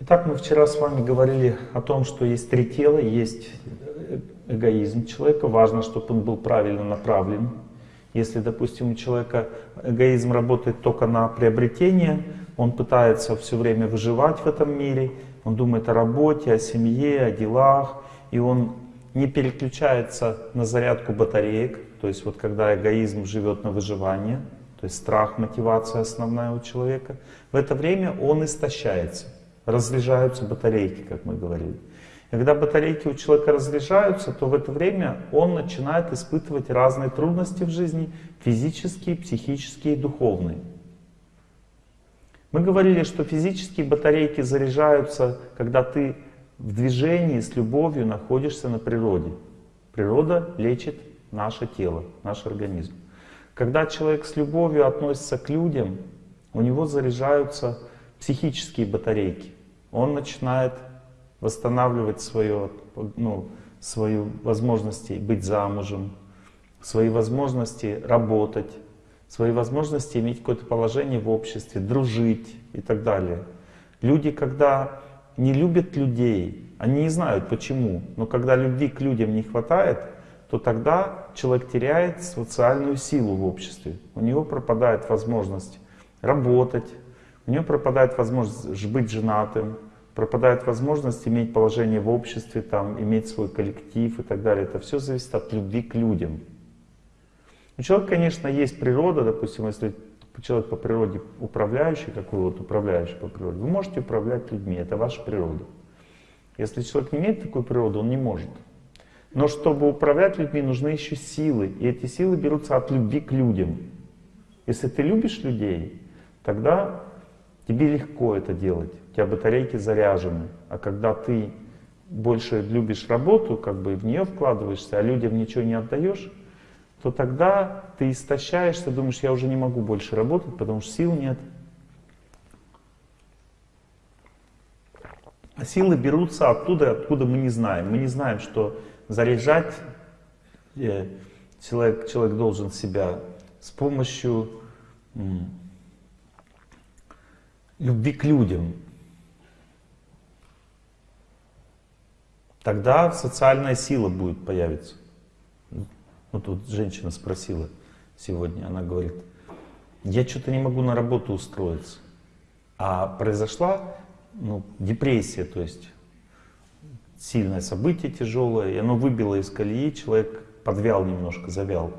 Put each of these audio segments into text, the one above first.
Итак, мы вчера с вами говорили о том, что есть три тела, есть эгоизм человека. Важно, чтобы он был правильно направлен. Если, допустим, у человека эгоизм работает только на приобретение, он пытается все время выживать в этом мире, он думает о работе, о семье, о делах, и он не переключается на зарядку батареек, то есть вот когда эгоизм живет на выживание, то есть страх, мотивация основная у человека, в это время он истощается, разряжаются батарейки, как мы говорили. И когда батарейки у человека разряжаются, то в это время он начинает испытывать разные трудности в жизни, физические, психические и духовные. Мы говорили, что физические батарейки заряжаются, когда ты в движении с любовью находишься на природе. Природа лечит наше тело, наш организм. Когда человек с любовью относится к людям, у него заряжаются психические батарейки. Он начинает восстанавливать свое, ну, свои возможности быть замужем, свои возможности работать, свои возможности иметь какое-то положение в обществе, дружить и так далее. Люди, когда не любят людей, они не знают почему, но когда любви к людям не хватает, то тогда человек теряет социальную силу в обществе. У него пропадает возможность работать, у него пропадает возможность быть женатым, пропадает возможность иметь положение в обществе, там, иметь свой коллектив и так далее. Это все зависит от любви к людям. У человека, конечно, есть природа, допустим, если человек по природе управляющий, как вы вот управляющий по природе, вы можете управлять людьми, это ваша природа. Если человек не имеет такой природы, он не может. Но чтобы управлять людьми, нужны еще силы. И эти силы берутся от любви к людям. Если ты любишь людей, тогда тебе легко это делать. У тебя батарейки заряжены. А когда ты больше любишь работу, как бы в нее вкладываешься, а людям ничего не отдаешь, то тогда ты истощаешься, думаешь, я уже не могу больше работать, потому что сил нет. А силы берутся оттуда, откуда мы не знаем. Мы не знаем, что заряжать э, человек, человек должен себя с помощью любви к людям. Тогда социальная сила будет появиться. Вот тут женщина спросила сегодня, она говорит, я что-то не могу на работу устроиться. А произошла ну, депрессия, то есть сильное событие тяжелое, и оно выбило из колеи, человек подвял немножко, завял.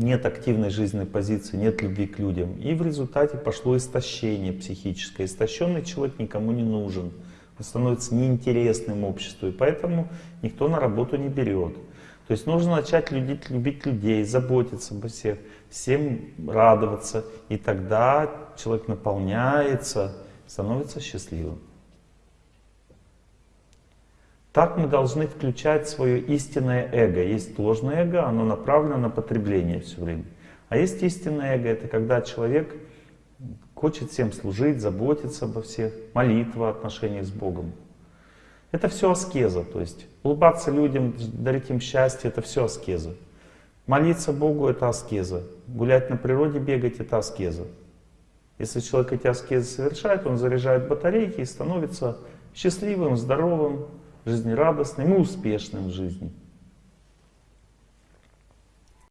Нет активной жизненной позиции, нет любви к людям. И в результате пошло истощение психическое. Истощенный человек никому не нужен. Он становится неинтересным обществу, и поэтому никто на работу не берет. То есть нужно начать любить, любить людей, заботиться обо всех, всем радоваться. И тогда человек наполняется, становится счастливым. Так мы должны включать свое истинное эго. Есть ложное эго, оно направлено на потребление все время. А есть истинное эго, это когда человек хочет всем служить, заботиться обо всех, молитва, отношения с Богом. Это все аскеза, то есть улыбаться людям, дарить им счастье, это все аскеза. Молиться Богу — это аскеза. Гулять на природе, бегать — это аскеза. Если человек эти аскезы совершает, он заряжает батарейки и становится счастливым, здоровым, жизнерадостным и успешным в жизни.